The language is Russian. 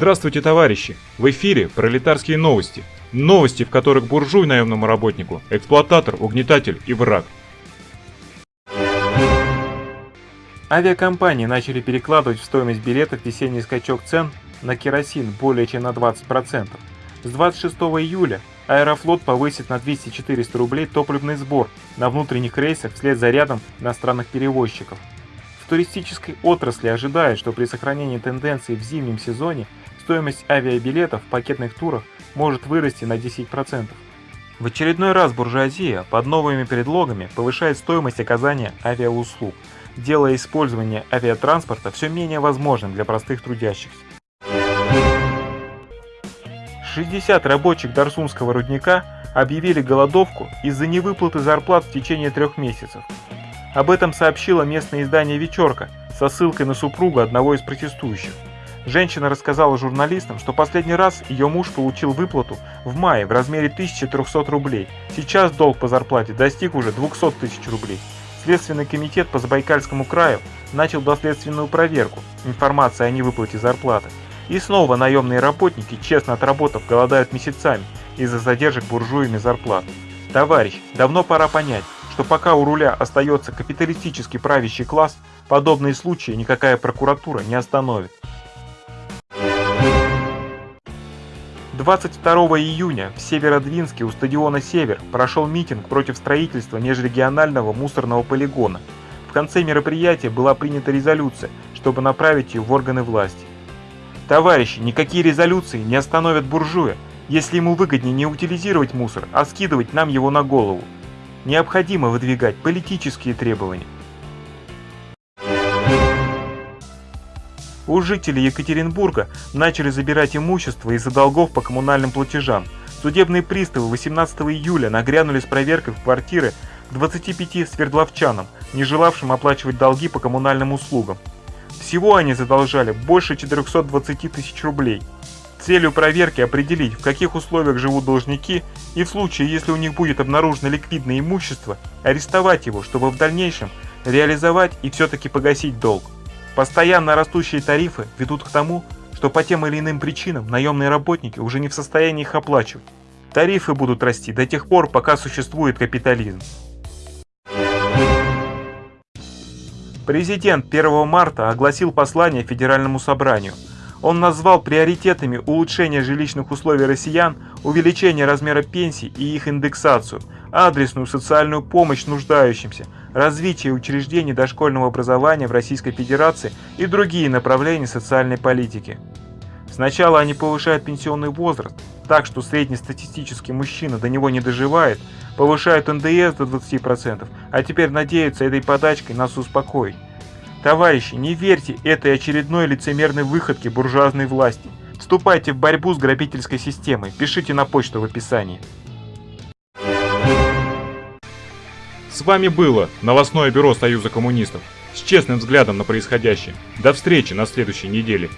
Здравствуйте, товарищи! В эфире пролетарские новости. Новости, в которых буржуй наемному работнику, эксплуататор, угнетатель и враг. Авиакомпании начали перекладывать в стоимость билетов весенний скачок цен на керосин более чем на 20%. С 26 июля Аэрофлот повысит на 200-400 рублей топливный сбор на внутренних рейсах вслед за рядом иностранных перевозчиков. В туристической отрасли ожидают, что при сохранении тенденции в зимнем сезоне стоимость авиабилетов в пакетных турах может вырасти на 10%. В очередной раз буржуазия под новыми предлогами повышает стоимость оказания авиауслуг, делая использование авиатранспорта все менее возможным для простых трудящихся. 60 рабочих Дарсунского рудника объявили голодовку из-за невыплаты зарплат в течение трех месяцев. Об этом сообщило местное издание «Вечерка» со ссылкой на супругу одного из протестующих. Женщина рассказала журналистам, что последний раз ее муж получил выплату в мае в размере 1300 рублей. Сейчас долг по зарплате достиг уже 200 тысяч рублей. Следственный комитет по Забайкальскому краю начал доследственную проверку информации о невыплате зарплаты. И снова наемные работники, честно отработав, голодают месяцами из-за задержек буржуями зарплат. Товарищ, давно пора понять, что пока у руля остается капиталистический правящий класс, подобные случаи никакая прокуратура не остановит. 22 июня в Северодвинске у стадиона «Север» прошел митинг против строительства межрегионального мусорного полигона. В конце мероприятия была принята резолюция, чтобы направить ее в органы власти. Товарищи, никакие резолюции не остановят буржуя, если ему выгоднее не утилизировать мусор, а скидывать нам его на голову. Необходимо выдвигать политические требования. У жителей Екатеринбурга начали забирать имущество из-за долгов по коммунальным платежам. Судебные приставы 18 июля нагрянули с проверкой в квартиры 25 свердловчанам, не желавшим оплачивать долги по коммунальным услугам. Всего они задолжали больше 420 тысяч рублей. Целью проверки определить, в каких условиях живут должники и в случае, если у них будет обнаружено ликвидное имущество, арестовать его, чтобы в дальнейшем реализовать и все-таки погасить долг. Постоянно растущие тарифы ведут к тому, что по тем или иным причинам наемные работники уже не в состоянии их оплачивать. Тарифы будут расти до тех пор, пока существует капитализм. Президент 1 марта огласил послание Федеральному собранию. Он назвал приоритетами улучшение жилищных условий россиян, увеличение размера пенсий и их индексацию, адресную социальную помощь нуждающимся, развитие учреждений дошкольного образования в Российской Федерации и другие направления социальной политики. Сначала они повышают пенсионный возраст, так что среднестатистический мужчина до него не доживает, повышают НДС до 20%, а теперь надеются этой подачкой нас успокоить. Товарищи, не верьте этой очередной лицемерной выходке буржуазной власти. Вступайте в борьбу с грабительской системой, пишите на почту в описании. С вами было новостное бюро Союза коммунистов с честным взглядом на происходящее. До встречи на следующей неделе.